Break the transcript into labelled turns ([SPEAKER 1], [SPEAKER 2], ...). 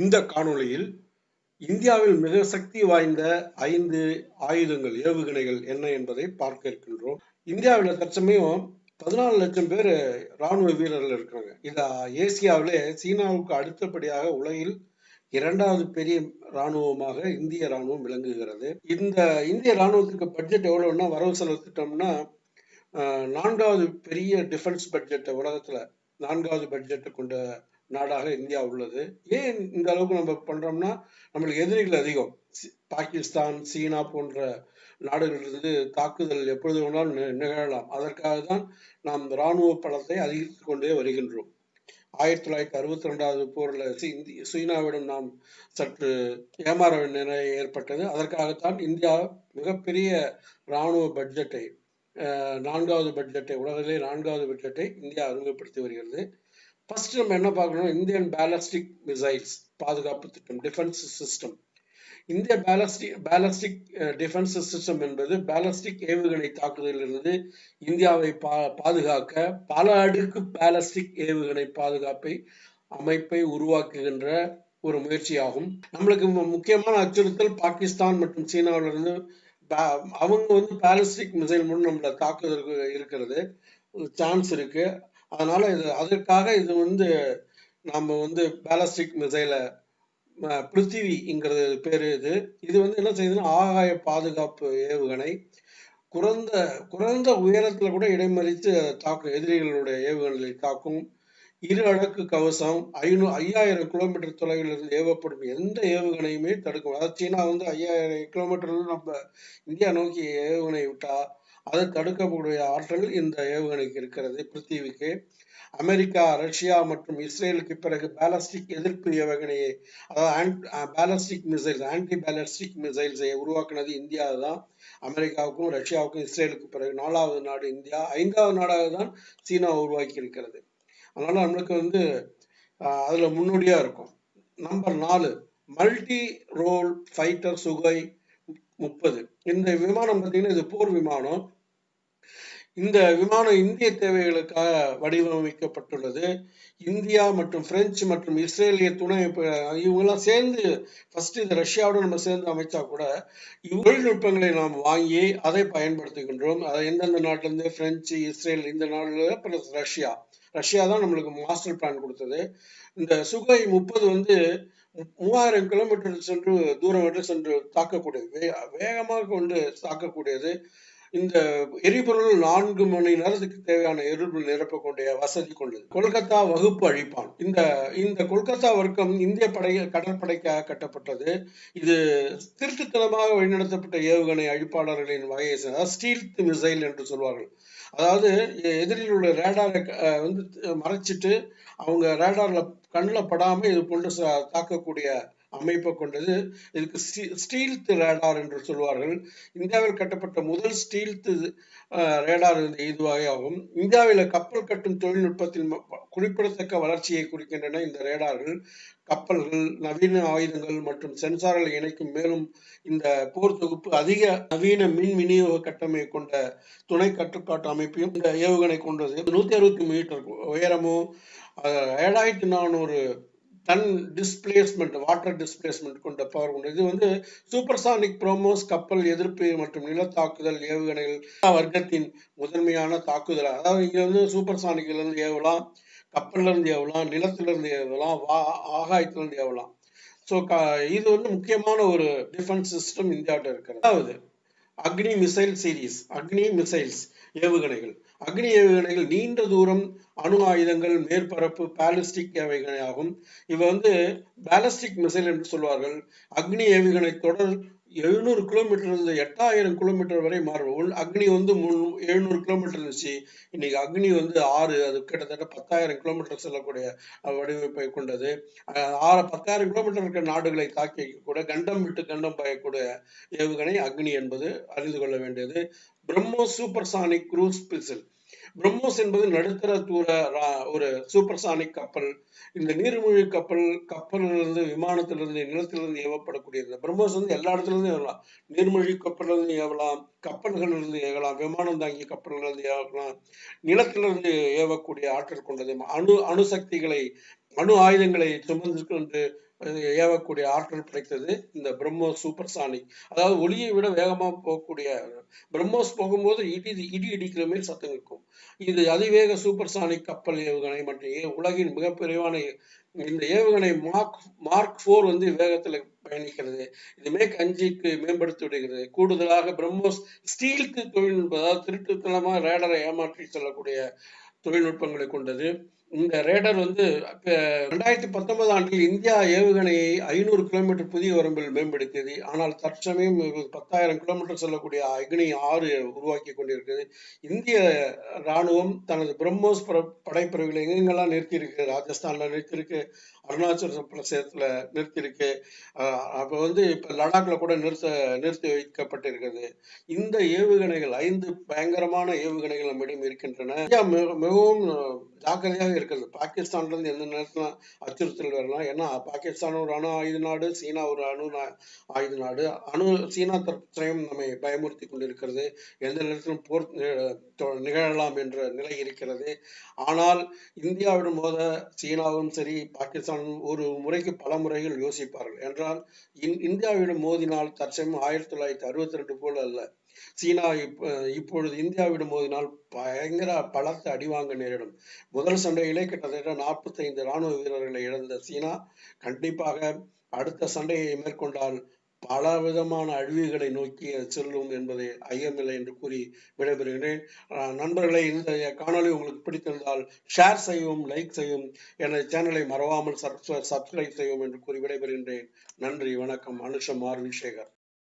[SPEAKER 1] இந்த காணொளியில் இந்தியாவில் மிக சக்தி வாய்ந்த ஐந்து ஆயுதங்கள் ஏவுகணைகள் என்ன என்பதை பார்க்க இருக்கின்றோம். இந்தியாவில் தற்சமயம் பதினாலு லட்சம் பேர் ராணுவ வீரர்கள் இருக்காங்க. இது ஏசியாவிலே சீனாவுக்கு அடுத்தபடியாக உலகில் இரண்டாவது பெரிய ராணுவமாக இந்திய ராணுவம் விளங்குகிறது. இந்த இந்திய ராணுவத்துக்கு பட்ஜெட் எவ்வளோன்னா வரவு செலவு திட்டம்னா நான்காவது பெரிய டிஃபென்ஸ் பட்ஜெட்டை உலகத்தில் நான்காவது பட்ஜெட்டை கொண்ட நாடாக இந்தியா உள்ளது. ஏன் இந்த அளவுக்கு நம்ம பண்றோம்னா நம்மளுக்கு எதிரிகள் அதிகம். பாகிஸ்தான் சீனா போன்ற நாடுகளிலிருந்து தாக்குதல் எப்பொழுது வேணாலும் நிகழலாம். அதற்காக தான் நாம் ராணுவ பலத்தை அதிகரித்துக் கொண்டே வருகின்றோம். ஆயிரத்தி தொள்ளாயிரத்தி அறுபத்தி ரெண்டாவது போரில் சி- சீனாவிடம் நாம் சற்று ஏமாற நிலை ஏற்பட்டது. அதற்காகத்தான் இந்தியா மிகப்பெரிய இராணுவ பட்ஜெட்டை நான்காவது பட்ஜெட்டை உலகிலே நான்காவது பட்ஜெட்டை இந்தியா அறிமுகப்படுத்தி வருகிறது. ஃபர்ஸ்ட் நம்ம என்ன பார்க்கணும்? இந்தியன் பேலஸ்டிக் மிசைல்ஸ் பாதுகாப்பு திட்டம் டிஃபென்ஸ் சிஸ்டம் இந்திய பேலஸ்டிக் பேலஸ்டிக் டிஃபென்ஸ் சிஸ்டம் என்பது பேலஸ்டிக் ஏவுகணை தாக்குதலிலிருந்து இந்தியாவை பா பாதுகாக்க பல அடுக்கு பேலஸ்டிக் ஏவுகணை பாதுகாப்பை அமைப்பை உருவாக்குகின்ற ஒரு முயற்சியாகும். நம்மளுக்கு முக்கியமான அச்சுறுத்தல் பாகிஸ்தான் மற்றும் சீனாவிலிருந்து அவங்க வந்து பேலஸ்டிக் மிசைல் மூலம் நம்மளை தாக்குவதற்கு இருக்கிறது. சான்ஸ் இருக்கு. அதனால இது அதற்காக இது வந்து நம்ம வந்து பேலஸ்டிக் மிசைலை பிருத்திவிங்கிறது பேர் இது. இது வந்து என்ன செய்யுதுன்னா ஆகாய பாதுகாப்பு ஏவுகணை குறைந்த குறைந்த உயரத்தில் கூட இடைமறித்து தாக்கும் எதிரிகளுடைய ஏவுகணைகளை தாக்கும் இரு அடக்கு கவசம் ஐநூ ஐயாயிரம் கிலோமீட்டர் தொலைவில் இருந்து ஏவப்படும் எந்த ஏவுகணையுமே தடுக்கும் அதாவது சீனா வந்து ஐயாயிரம் கிலோமீட்டர்ல நம்ம இந்தியா நோக்கி ஏவுகணை விட்டா அதை தடுக்கக்கூடிய ஆற்றல் இந்த ஏவுகணைக்கு இருக்கிறது. பிருத்திவிக்கு அமெரிக்கா ரஷ்யா மற்றும் இஸ்ரேலுக்கு பிறகு பேலஸ்டிக் எதிர்ப்பு ஏவுகணையை அதாவது பேலஸ்டிக் மிசைல்ஸ் ஆன்டி பேலஸ்டிக் மிசைல்ஸை உருவாக்குனது இந்தியா தான் அமெரிக்காவுக்கும் ரஷ்யாவுக்கும் இஸ்ரேலுக்கு பிறகு நாலாவது நாடு இந்தியா. ஐந்தாவது நாடாக தான் சீனா உருவாக்கி இருக்கிறது. அதனால நம்மளுக்கு வந்து uh, அதில் முன்னோடியாக இருக்கும். நம்பர் நாலு மல்டி ரோல் ஃபைட்டர் சுகை முப்பது. இந்த விமானம் பார்த்தீங்கன்னா இது போர் விமானம். இந்த விமானம் இந்திய தேவைகளுக்காக வடிவமைக்கப்பட்டுள்ளது. இந்தியா மற்றும் பிரெஞ்சு மற்றும் இஸ்ரேலிய துணை இவங்கெல்லாம் சேர்ந்து ஃபர்ஸ்ட் இது ரஷ்யாவோட நம்ம சேர்ந்து அமைச்சா கூட தொழில்நுட்பங்களை நாம் வாங்கி அதை பயன்படுத்துகின்றோம். அதை எந்தெந்த நாட்டிலேருந்து பிரெஞ்சு இஸ்ரேல் இந்த நாடுல பிளஸ் ரஷ்யா. ரஷ்யா தான் நம்மளுக்கு மாஸ்டர் பிளான் கொடுத்தது. இந்த சுகை முப்பது வந்து மூவாயிரம் கிலோமீட்டர் சென்று தூரம் வரை சென்று தாக்கக்கூடியது. வே- வேகமாக கொண்டு தாக்கக்கூடியது. இந்த எரிபொருள் நான்கு மணி நேரத்துக்கு தேவையான எரிபொருள் நிரப்பக்கூடிய வசதி கொண்டது. கொல்கத்தா வகுப்பு அழிப்பான். இந்த இந்த கொல்கத்தா வர்க்கம் இந்திய படை கடற்படைக்காக கட்டப்பட்டது. இது திருட்டுத்தனமாக வழிநடத்தப்பட்ட ஏவுகணை அழிப்பாளர்களின் வகையை சேர்ந்த ஸ்டீல்த் மிசைல் என்று சொல்வார்கள். அதாவது எதிரில் உள்ள ரேடாரை வந்து மறைச்சிட்டு அவங்க ரேடாரில் கண்ணில் படாமல் இது போன்று தாக்கக்கூடிய அமைப்பை கொண்டது. இதுக்கு ஸ்டீல்த் ரேடார் என்று சொல்வார்கள் இந்தியாவில் கட்டப்பட்ட முதல் ஸ்டீல்த் ரேடார் இந்த இதுவாக ஆகும். இந்தியாவில் கப்பல் கட்டும் தொழில்நுட்பத்தில் ம- குறிப்பிடத்தக்க வளர்ச்சியை குறிக்கின்றன இந்த ரேடார்கள். கப்பல்கள் நவீன ஆயுதங்கள் மற்றும் சென்சார்களை இணைக்கும் மேலும் இந்த போர் தொகுப்பு அதிக நவீன மின் விநியோக கட்டமை கொண்ட துணை கட்டுப்பாட்டு அமைப்பையும் இந்த ஏவுகணை கொண்டது. நூத்தி அறுபத்தி மீட்டர் உயரமும் ஏழாயிரத்தி நானூறு தன் டிஸ்பிளேஸ்மெண்ட் வாட்டர் டிஸ்பிளேஸ்மெண்ட் கொண்ட பவர் கொண்டு. இது வந்து சூப்பர்சானிக் ப்ரோமோஸ் கப்பல் எதிர்ப்பு மற்றும் நிலத்தாக்குதல் ஏவுகணைகள் வர்க்கத்தின் முதன்மையான தாக்குதல் அதாவது இங்கே வந்து சூப்பர்சானிக்லேருந்து ஏவலாம் கப்பல்ல இருந்து ஏவலாம் நிலத்துல இருந்து ஏவலாம் வா ஆகாயத்துல இருந்து ஏவலாம். ஸோ இது வந்து முக்கியமான ஒரு டிஃபென்ஸ் சிஸ்டம் இந்தியாவிட்ட இருக்கிறது. அதாவது அக்னி மிசைல் சீரிஸ் அக்னி மிசைல்ஸ் ஏவுகணைகள். அக்னி ஏவுகணைகள் நீண்ட தூரம் அணு ஆயுதங்கள் மேற்பரப்பு பாலிஸ்டிக் ஏவுகணை ஆகும். இவை வந்து பேலஸ்டிக் மிசைல் என்று சொல்வார்கள். அக்னி ஏவுகணை தொடர் எழுநூறு கிலோமீட்டர் இருந்து எட்டாயிரம் கிலோமீட்டர் வரை மாறும். அக்னி வந்து முன்- எழுநூறு கிலோமீட்டர் இருந்துச்சு. இன்னைக்கு அக்னி வந்து ஆறு அது கிட்டத்தட்ட பத்தாயிரம் கிலோமீட்டர் செல்லக்கூடிய வடிவமைப்பை கொண்டது. ஆறு பத்தாயிரம் கிலோமீட்டர் இருக்கிற நாடுகளை தாக்கி கூட கண்டம் விட்டு கண்டம் பயக்கூடிய ஏவுகணை அக்னி என்பது அறிந்து கொள்ள வேண்டியது. BrahMos supersonic cruise missile BrahMos என்பது நடுத்தர தூர ஒரு சூப்பர்சானிக் கப்பல். இந்த நீர்மூழ்கி கப்பல் கப்பலிலிருந்து விமானத்திலிருந்து நிலத்திலிருந்து ஏவப்படக்கூடிய இந்த பிரம்மோஸ் வந்து எல்லா இடத்துல இருந்தும் ஏவலாம். நீர்மூழ்கி கப்பல்ல இருந்து ஏவலாம் கப்பல்களிலிருந்து ஏவலாம் விமானம் தாங்கிய கப்பல்களிருந்து ஏவலாம் நிலத்திலிருந்து ஏவக்கூடிய ஆற்றல் கொண்டது. அணு அணுசக்திகளை அணு ஆயுதங்களை சுமந்து கொண்டு ஏவக்கூடிய ஆற்றல் படைத்தது இந்த பிரம்மோஸ் சூப்பர் சானிக் அதாவது ஒளியை விட வேகமாக போகக்கூடிய பிரம்மோஸ் போகும்போது இடி இடி இடிக்கிற மாதிரி சத்தம் இருக்கும். இது அதிவேக சூப்பர் சானிக் கப்பல் ஏவுகணை மற்றும் உலகின் மிக இந்த ஏவுகணை மார்க் மார்க் ஃபோர் வந்து வேகத்தில் பயணிக்கிறது. இது மேக் அஞ்சுக்கு மேம்படுத்தி விடுகிறது. கூடுதலாக பிரம்மோஸ் ஸ்டீலுக்கு தொழில்நுட்பம் அதாவது திருட்டுத்தனமாக ரேடரை ஏமாற்றி செல்லக்கூடிய தொழில்நுட்பங்களை கொண்டது. இந்த ரேடர் வந்து ரெண்டாயிரத்தி பத்தொன்பது ஆண்டில் இந்தியா ஏவுகணையை ஐநூறு கிலோமீட்டர் புதிய வரம்பில் மேம்படுத்தியது. ஆனால் தற்சமயம் பத்தாயிரம் கிலோமீட்டர் செல்லக்கூடிய அக்னி ஆறு உருவாக்கி கொண்டிருக்கிறது. இந்திய ராணுவம் தனது பிரம்மோஸ் படைப்பிரிவுகளை எங்கெங்கெல்லாம் நிறுத்தியிருக்கு? ராஜஸ்தானில் நிறுத்தியிருக்கு. அருணாச்சல பிரதேசத்துல நிறுத்தியிருக்கு. அப்ப வந்து இப்ப லடாக்ல கூட நிறுத்த நிறுத்தி வைக்கப்பட்டிருக்கிறது இந்த ஏவுகணைகள் ஐந்து பயங்கரமான ஏவுகணைகள் நம்மிடம் இருக்கின்றன. இந்தியா மிகவும் ஜாக்கிரதையாக இருக்கிறது. பாகிஸ்தான்ல இருந்து எந்த நேரத்துல அச்சுறுத்தல் வரலாம் ஏன்னா பாகிஸ்தான் ஒரு அணு ஆயுத நாடு சீனா ஒரு அணு ஆயுத நாடு. அணு சீனா தற்சயம் நம்மை பயமுறுத்தி கொண்டிருக்கிறது. எந்த நேரத்திலும் போர் நிகழலாம் என்ற நிலை இருக்கிறது. ஆனால் இந்தியாவிடம் மோத சீனாவும் சரி பாகிஸ்தான் பாகிஸ்தானும் ஒரு முறைக்கு பல முறைகள் யோசிப்பார்கள். என்றால் இந்தியாவிடம் மோதினால் தற்சயம் ஆயிரத்தி தொள்ளாயிரத்தி அறுபத்தி ரெண்டு போல் அல்ல. சீனா இப்பொழுது இந்தியாவிடம் மோதினால் பயங்கர பலத்த அடிவாங்க நேரிடும். முதல் சண்டையிலே கிட்டத்தட்ட நாற்பத்தைந்து இராணுவ வீரர்களை இழந்த சீனா கண்டிப்பாக அடுத்த சண்டையை மேற்கொண்டால் பல விதமான அழிவுகளை நோக்கி செல்லும் என்பதை ஐயமில்லை என்று கூறி விடைபெறுகிறேன். நண்பர்களை இந்த காணொலி உங்களுக்கு பிடித்திருந்தால் ஷேர் செய்யவும் லைக் செய்யும் எனது சேனலை மறவாமல் சப்ஸ்கிரைப் செய்யும் என்று கூறி விடைபெறுகின்றேன். நன்றி வணக்கம். அனுஷம் ஆர். விசேகர்